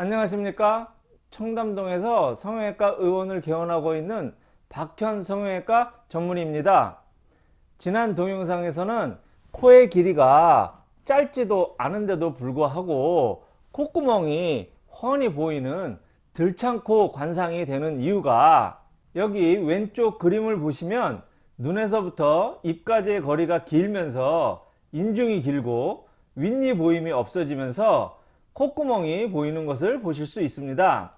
안녕하십니까? 청담동에서 성형외과 의원을 개원하고 있는 박현 성형외과 전문의입니다. 지난 동영상에서는 코의 길이가 짧지도 않은데도 불구하고 콧구멍이 훤히 보이는 들창코 관상이 되는 이유가 여기 왼쪽 그림을 보시면 눈에서부터 입까지의 거리가 길면서 인중이 길고 윗니 보임이 없어지면서 콧구멍이 보이는 것을 보실 수 있습니다.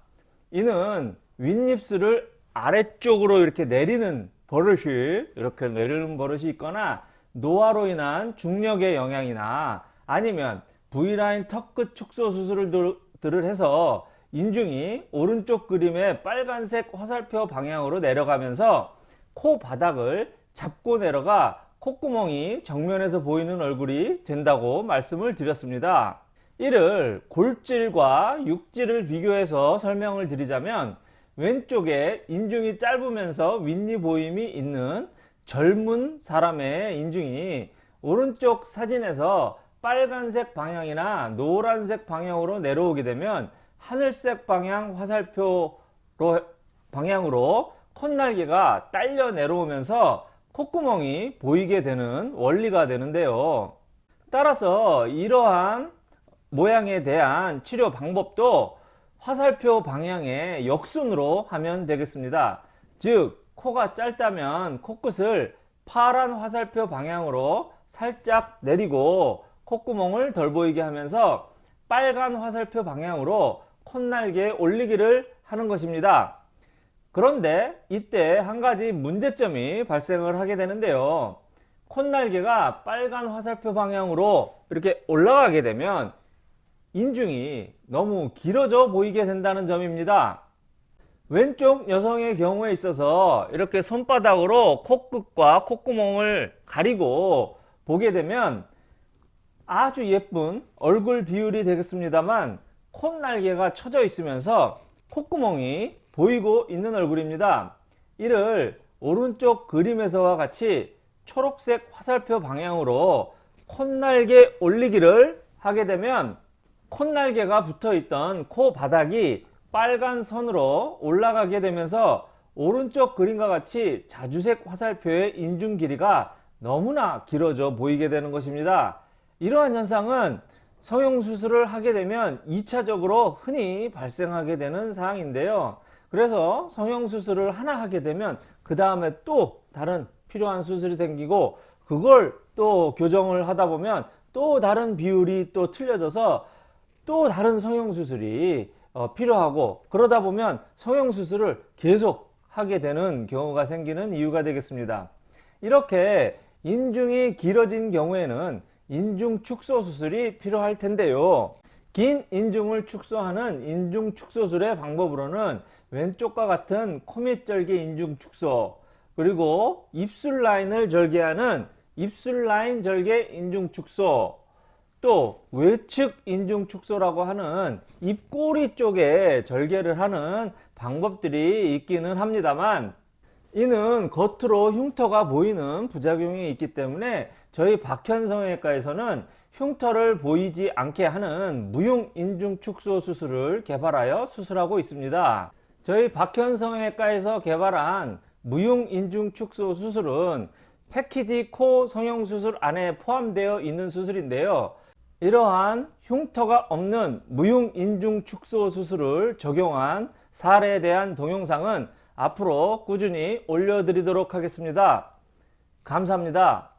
이는 윗입술을 아래쪽으로 이렇게 내리는 버릇이 이렇게 내리는 버릇이 있거나 노화로 인한 중력의 영향이나 아니면 V라인 턱끝 축소 수술을 해서 인중이 오른쪽 그림의 빨간색 화살표 방향으로 내려가면서 코 바닥을 잡고 내려가 콧구멍이 정면에서 보이는 얼굴이 된다고 말씀을 드렸습니다. 이를 골질과 육질을 비교해서 설명을 드리자면 왼쪽에 인중이 짧으면서 윗니 보임이 있는 젊은 사람의 인중이 오른쪽 사진에서 빨간색 방향이나 노란색 방향으로 내려오게 되면 하늘색 방향 화살표로 방향으로 콧날개가 딸려 내려오면서 콧구멍이 보이게 되는 원리가 되는데요. 따라서 이러한 모양에 대한 치료 방법도 화살표 방향의 역순으로 하면 되겠습니다. 즉 코가 짧다면 코끝을 파란 화살표 방향으로 살짝 내리고 콧구멍을 덜 보이게 하면서 빨간 화살표 방향으로 콧날개 올리기를 하는 것입니다. 그런데 이때 한 가지 문제점이 발생을 하게 되는데요. 콧날개가 빨간 화살표 방향으로 이렇게 올라가게 되면 인중이 너무 길어져 보이게 된다는 점입니다. 왼쪽 여성의 경우에 있어서 이렇게 손바닥으로 코끝과 콧구멍을 가리고 보게 되면 아주 예쁜 얼굴 비율이 되겠습니다만 콧날개가 쳐져 있으면서 콧구멍이 보이고 있는 얼굴입니다. 이를 오른쪽 그림에서와 같이 초록색 화살표 방향으로 콧날개 올리기를 하게 되면 콧날개가 붙어있던 코 바닥이 빨간 선으로 올라가게 되면서 오른쪽 그림과 같이 자주색 화살표의 인중 길이가 너무나 길어져 보이게 되는 것입니다. 이러한 현상은 성형수술을 하게 되면 2차적으로 흔히 발생하게 되는 사항인데요. 그래서 성형수술을 하나 하게 되면 그 다음에 또 다른 필요한 수술이 생기고 그걸 또 교정을 하다 보면 또 다른 비율이 또 틀려져서 또 다른 성형수술이 어, 필요하고 그러다 보면 성형수술을 계속 하게 되는 경우가 생기는 이유가 되겠습니다. 이렇게 인중이 길어진 경우에는 인중 축소 수술이 필요할 텐데요. 긴 인중을 축소하는 인중 축소술의 방법으로는 왼쪽과 같은 코밑절개 인중 축소 그리고 입술 라인을 절개하는 입술 라인 절개 인중 축소 또 외측 인중 축소라고 하는 입꼬리 쪽에 절개를 하는 방법들이 있기는 합니다만 이는 겉으로 흉터가 보이는 부작용이 있기 때문에 저희 박현성외과에서는 흉터를 보이지 않게 하는 무용 인중 축소 수술을 개발하여 수술하고 있습니다. 저희 박현성외과에서 개발한 무용 인중 축소 수술은 패키지 코 성형수술 안에 포함되어 있는 수술인데요. 이러한 흉터가 없는 무용 인중 축소 수술을 적용한 사례에 대한 동영상은 앞으로 꾸준히 올려드리도록 하겠습니다. 감사합니다.